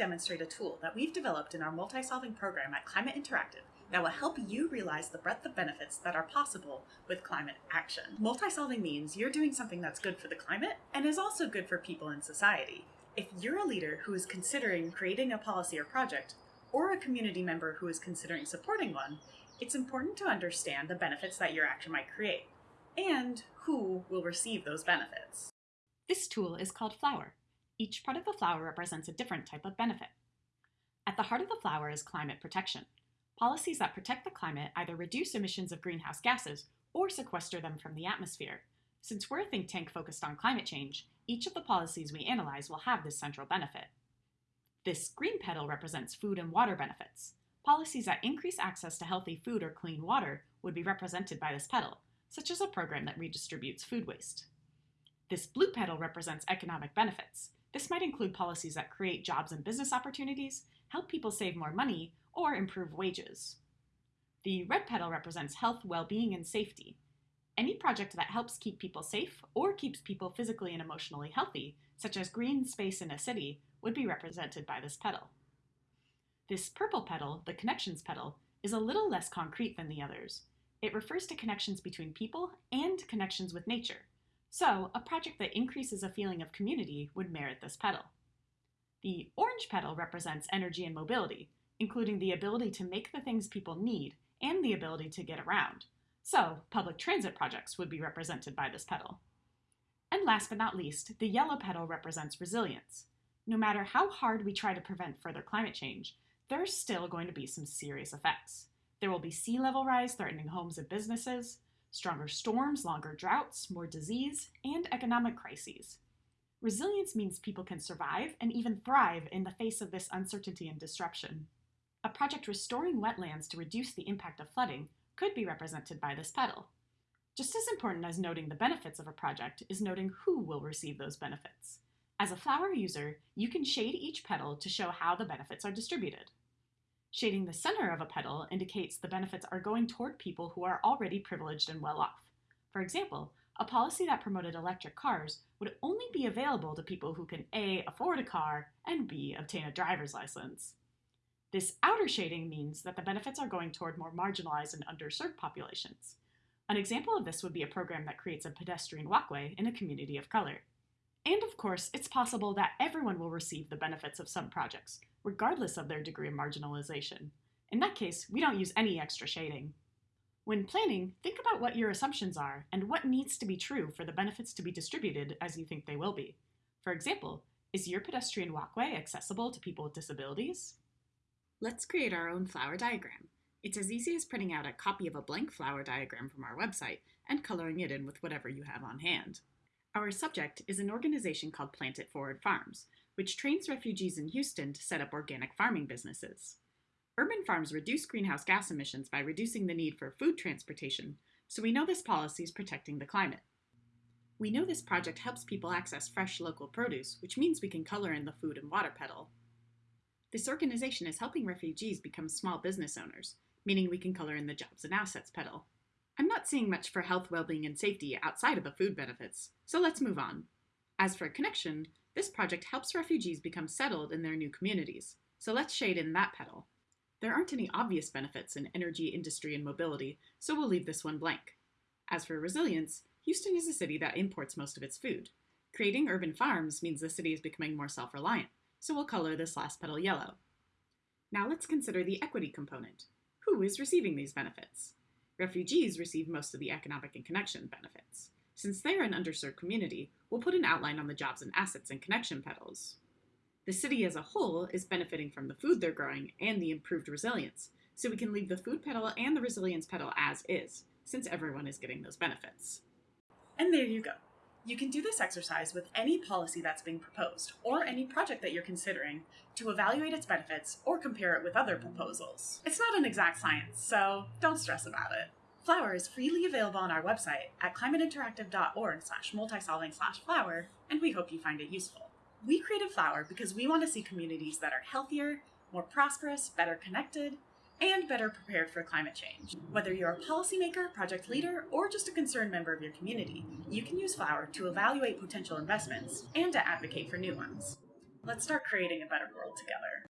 demonstrate a tool that we've developed in our multi-solving program at Climate Interactive that will help you realize the breadth of benefits that are possible with climate action. Multi-solving means you're doing something that's good for the climate and is also good for people in society. If you're a leader who is considering creating a policy or project, or a community member who is considering supporting one, it's important to understand the benefits that your action might create, and who will receive those benefits. This tool is called Flower. Each part of the flower represents a different type of benefit. At the heart of the flower is climate protection. Policies that protect the climate either reduce emissions of greenhouse gases or sequester them from the atmosphere. Since we're a think tank focused on climate change, each of the policies we analyze will have this central benefit. This green petal represents food and water benefits. Policies that increase access to healthy food or clean water would be represented by this petal, such as a program that redistributes food waste. This blue petal represents economic benefits. This might include policies that create jobs and business opportunities, help people save more money, or improve wages. The red petal represents health, well-being, and safety. Any project that helps keep people safe or keeps people physically and emotionally healthy, such as green space in a city, would be represented by this petal. This purple petal, the connections petal, is a little less concrete than the others. It refers to connections between people and connections with nature. So, a project that increases a feeling of community would merit this petal. The orange petal represents energy and mobility, including the ability to make the things people need and the ability to get around. So, public transit projects would be represented by this petal. And last but not least, the yellow petal represents resilience. No matter how hard we try to prevent further climate change, there's still going to be some serious effects. There will be sea level rise threatening homes and businesses, stronger storms, longer droughts, more disease, and economic crises. Resilience means people can survive and even thrive in the face of this uncertainty and disruption. A project restoring wetlands to reduce the impact of flooding could be represented by this petal. Just as important as noting the benefits of a project is noting who will receive those benefits. As a flower user, you can shade each petal to show how the benefits are distributed. Shading the center of a petal indicates the benefits are going toward people who are already privileged and well off. For example, a policy that promoted electric cars would only be available to people who can A. afford a car and B. obtain a driver's license. This outer shading means that the benefits are going toward more marginalized and underserved populations. An example of this would be a program that creates a pedestrian walkway in a community of color. And of course, it's possible that everyone will receive the benefits of some projects, regardless of their degree of marginalization. In that case, we don't use any extra shading. When planning, think about what your assumptions are and what needs to be true for the benefits to be distributed as you think they will be. For example, is your pedestrian walkway accessible to people with disabilities? Let's create our own flower diagram. It's as easy as printing out a copy of a blank flower diagram from our website and coloring it in with whatever you have on hand. Our subject is an organization called Plant It Forward Farms, which trains refugees in Houston to set up organic farming businesses. Urban farms reduce greenhouse gas emissions by reducing the need for food transportation, so we know this policy is protecting the climate. We know this project helps people access fresh local produce, which means we can color in the food and water petal, this organization is helping refugees become small business owners, meaning we can color in the jobs and assets petal. I'm not seeing much for health, well-being, and safety outside of the food benefits, so let's move on. As for connection, this project helps refugees become settled in their new communities, so let's shade in that petal. There aren't any obvious benefits in energy, industry, and mobility, so we'll leave this one blank. As for resilience, Houston is a city that imports most of its food. Creating urban farms means the city is becoming more self-reliant so we'll color this last petal yellow. Now let's consider the equity component. Who is receiving these benefits? Refugees receive most of the economic and connection benefits. Since they're an underserved community, we'll put an outline on the jobs and assets and connection petals. The city as a whole is benefiting from the food they're growing and the improved resilience, so we can leave the food petal and the resilience petal as is, since everyone is getting those benefits. And there you go. You can do this exercise with any policy that's being proposed, or any project that you're considering, to evaluate its benefits or compare it with other proposals. It's not an exact science, so don't stress about it. Flower is freely available on our website at climateinteractive.org slash multisolving slash flower, and we hope you find it useful. We created Flower because we want to see communities that are healthier, more prosperous, better connected, and better prepared for climate change. Whether you're a policymaker, project leader, or just a concerned member of your community, you can use Flower to evaluate potential investments and to advocate for new ones. Let's start creating a better world together.